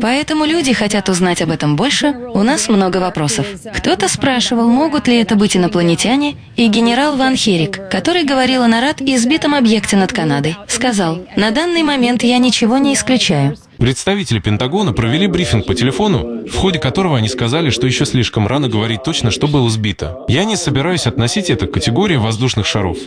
Поэтому люди хотят узнать об этом больше, у нас много вопросов. Кто-то спрашивал, могут ли это быть инопланетяне, и генерал Ван Херик, который говорил о нарад и сбитом объекте над Канадой, сказал, на данный момент я ничего не исключаю. Представители Пентагона провели брифинг по телефону, в ходе которого они сказали, что еще слишком рано говорить точно, что было сбито. Я не собираюсь относить это к категории воздушных шаров.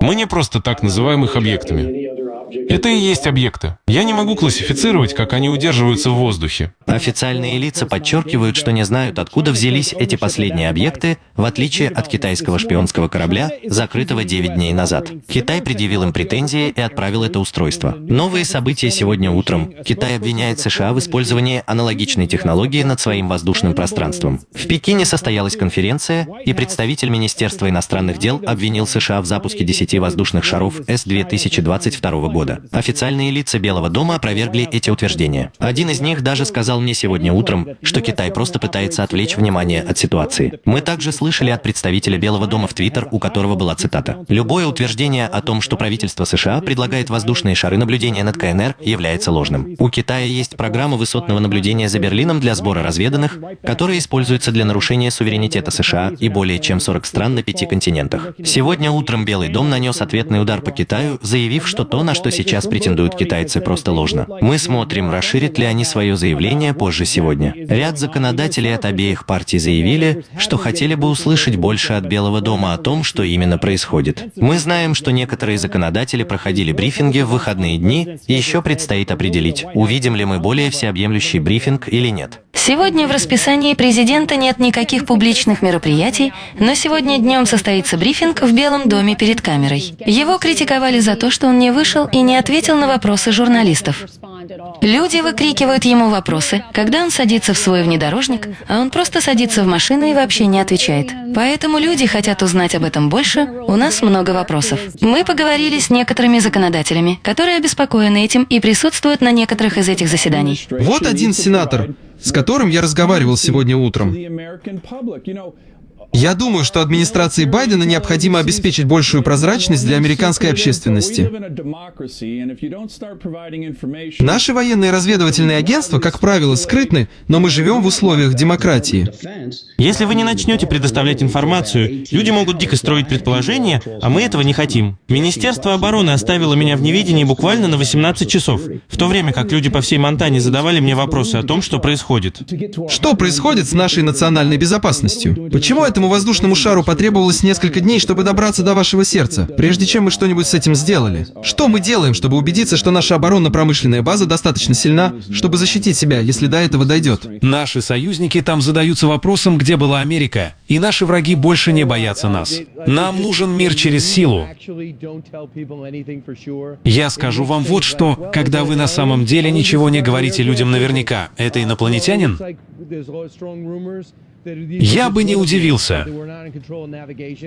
Мы не просто так называем их объектами. Это и есть объекты. Я не могу классифицировать, как они удерживаются в воздухе. Официальные лица подчеркивают, что не знают, откуда взялись эти последние объекты, в отличие от китайского шпионского корабля, закрытого 9 дней назад. Китай предъявил им претензии и отправил это устройство. Новые события сегодня утром. Китай обвиняет США в использовании аналогичной технологии над своим воздушным пространством. В Пекине состоялась конференция, и представитель Министерства иностранных дел обвинил США в запуске 10 воздушных шаров С-2022 года. Официальные лица Белого дома опровергли эти утверждения. Один из них даже сказал сказал мне сегодня утром, что Китай просто пытается отвлечь внимание от ситуации. Мы также слышали от представителя Белого дома в Твиттер, у которого была цитата. Любое утверждение о том, что правительство США предлагает воздушные шары наблюдения над КНР, является ложным. У Китая есть программа высотного наблюдения за Берлином для сбора разведанных, которая используется для нарушения суверенитета США и более чем 40 стран на пяти континентах. Сегодня утром Белый дом нанес ответный удар по Китаю, заявив, что то, на что сейчас претендуют китайцы, просто ложно. Мы смотрим, расширят ли они свое заявление обсуждения позже сегодня. Ряд законодателей от обеих партий заявили, что хотели бы услышать больше от Белого дома о том, что именно происходит. Мы знаем, что некоторые законодатели проходили брифинги в выходные дни, и еще предстоит определить, увидим ли мы более всеобъемлющий брифинг или нет. Сегодня в расписании президента нет никаких публичных мероприятий, но сегодня днем состоится брифинг в Белом доме перед камерой. Его критиковали за то, что он не вышел и не ответил на вопросы журналистов. Люди выкрикивают ему вопросы, когда он садится в свой внедорожник, а он просто садится в машину и вообще не отвечает. Поэтому люди хотят узнать об этом больше, у нас много вопросов. Мы поговорили с некоторыми законодателями, которые обеспокоены этим и присутствуют на некоторых из этих заседаний. Вот один сенатор, с которым я разговаривал сегодня утром. Я думаю, что администрации Байдена необходимо обеспечить большую прозрачность для американской общественности. Наши военные разведывательные агентства, как правило, скрытны, но мы живем в условиях демократии. Если вы не начнете предоставлять информацию, люди могут дико строить предположения, а мы этого не хотим. Министерство обороны оставило меня в неведении буквально на 18 часов, в то время как люди по всей Монтане задавали мне вопросы о том, что происходит. Что происходит с нашей национальной безопасностью? Почему это Этому воздушному шару потребовалось несколько дней, чтобы добраться до вашего сердца, прежде чем мы что-нибудь с этим сделали. Что мы делаем, чтобы убедиться, что наша оборонно-промышленная база достаточно сильна, чтобы защитить себя, если до этого дойдет? Наши союзники там задаются вопросом, где была Америка, и наши враги больше не боятся нас. Нам нужен мир через силу. Я скажу вам вот что, когда вы на самом деле ничего не говорите людям наверняка, это инопланетянин? Я бы не удивился.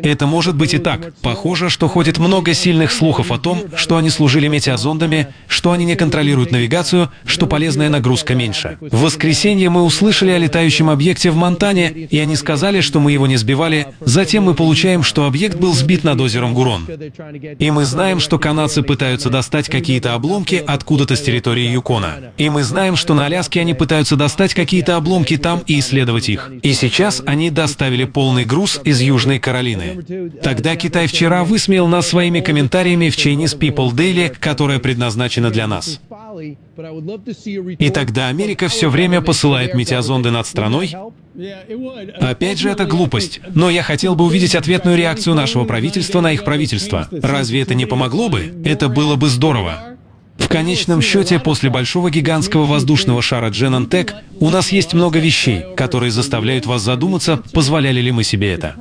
Это может быть и так. Похоже, что ходит много сильных слухов о том, что они служили метеозондами, что они не контролируют навигацию, что полезная нагрузка меньше. В воскресенье мы услышали о летающем объекте в Монтане, и они сказали, что мы его не сбивали. Затем мы получаем, что объект был сбит над озером Гурон. И мы знаем, что канадцы пытаются достать какие-то обломки откуда-то с территории Юкона. И мы знаем, что на Аляске они пытаются достать какие-то обломки там и исследовать их. И сейчас они доставили полный груз из Южной Каролины. Тогда Китай вчера высмеял нас своими комментариями в Chinese People Daily, которая предназначена для нас. И тогда Америка все время посылает метеозонды над страной? Опять же, это глупость. Но я хотел бы увидеть ответную реакцию нашего правительства на их правительство. Разве это не помогло бы? Это было бы здорово. В конечном счете, после большого гигантского воздушного шара Genentech у нас есть много вещей, которые заставляют вас задуматься, позволяли ли мы себе это.